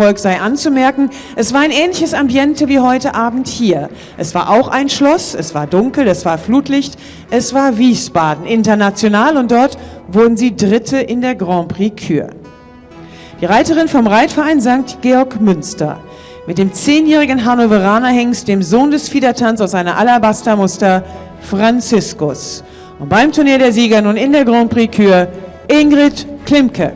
Volk sei anzumerken, es war ein ähnliches Ambiente wie heute Abend hier. Es war auch ein Schloss, es war dunkel, es war Flutlicht, es war Wiesbaden international und dort wurden sie Dritte in der Grand Prix Kür. Die Reiterin vom Reitverein St. Georg Münster mit dem zehnjährigen Hannoveraner Hengst, dem Sohn des Fiedertanz aus einer Alabastermuster, Franziskus. Und beim Turnier der Sieger nun in der Grand Prix Kür Ingrid Klimke.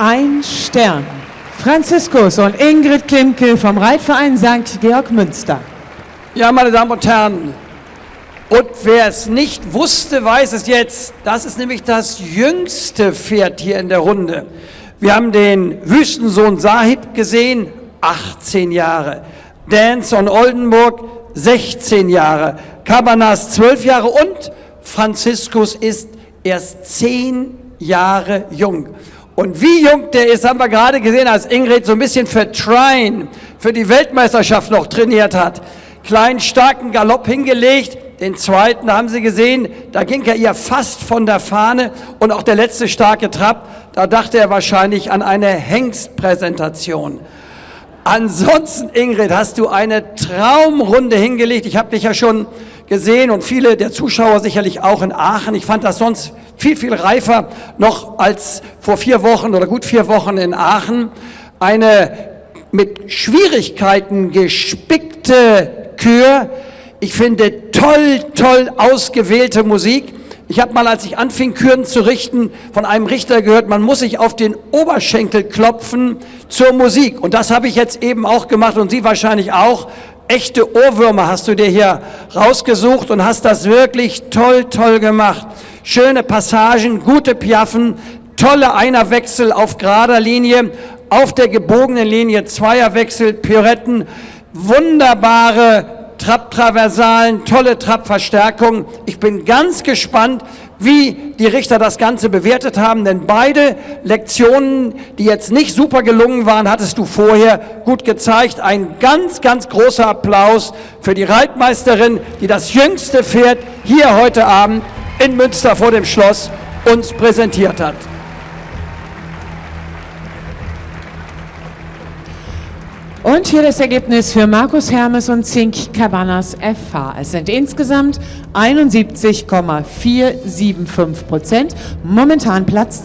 Ein Stern. Franziskus und Ingrid Klimke vom Reitverein St. Georg Münster. Ja, meine Damen und Herren, und wer es nicht wusste, weiß es jetzt. Das ist nämlich das jüngste Pferd hier in der Runde. Wir haben den Wüstensohn Sahib gesehen, 18 Jahre. Dance on Oldenburg, 16 Jahre. Cabanas, 12 Jahre und Franziskus ist erst 10 Jahre jung. Und wie jung der ist, haben wir gerade gesehen, als Ingrid so ein bisschen für Trine, für die Weltmeisterschaft noch trainiert hat. Kleinen, starken Galopp hingelegt, den zweiten haben Sie gesehen, da ging er ihr fast von der Fahne und auch der letzte starke Trab, da dachte er wahrscheinlich an eine Hengstpräsentation. Ansonsten, Ingrid, hast du eine Traumrunde hingelegt. Ich habe dich ja schon gesehen und viele der Zuschauer sicherlich auch in Aachen. Ich fand das sonst viel, viel reifer noch als vor vier Wochen oder gut vier Wochen in Aachen. Eine mit Schwierigkeiten gespickte Kür, ich finde toll, toll ausgewählte Musik. Ich habe mal, als ich anfing, Küren zu richten, von einem Richter gehört, man muss sich auf den Oberschenkel klopfen zur Musik. Und das habe ich jetzt eben auch gemacht und Sie wahrscheinlich auch. Echte Ohrwürmer hast du dir hier rausgesucht und hast das wirklich toll, toll gemacht. Schöne Passagen, gute Piaffen, tolle Einerwechsel auf gerader Linie, auf der gebogenen Linie Zweierwechsel, Pirouetten, wunderbare Trapp-Traversalen, tolle Trapp-Verstärkung. Ich bin ganz gespannt, wie die Richter das Ganze bewertet haben, denn beide Lektionen, die jetzt nicht super gelungen waren, hattest du vorher gut gezeigt. Ein ganz, ganz großer Applaus für die Reitmeisterin, die das jüngste Pferd hier heute Abend in Münster vor dem Schloss uns präsentiert hat. Und hier das Ergebnis für Markus Hermes und Zink Cabanas FH. Es sind insgesamt 71,475 Prozent, momentan Platz